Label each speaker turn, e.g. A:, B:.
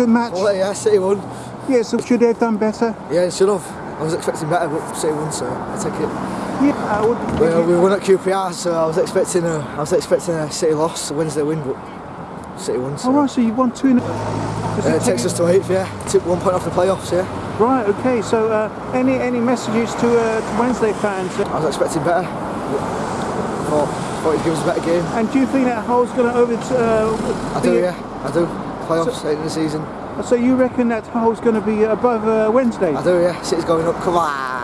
A: good match?
B: Well, yeah, City won.
A: Yeah, so should they have done better?
B: Yeah, should have. I was expecting better, but City won, so I take it.
A: Yeah, I would.
B: Well, we won at QPR, so I was expecting a, I was expecting a City loss, a Wednesday win, but City won. So.
A: All right, so you won two. In a...
B: Uh, it takes us to eighth, yeah. Took one point off the playoffs, yeah.
A: Right, okay. So, uh, any any messages to, uh, to Wednesday fans?
B: I was expecting better. Thought, thought he'd give us a better game.
A: And do you think that Hull's going to over? Uh,
B: I do, yeah. I do. Playoffs, end of the season.
A: So you reckon that Hull's going to be above uh, Wednesday?
B: I do, yeah. City's going up. Come on.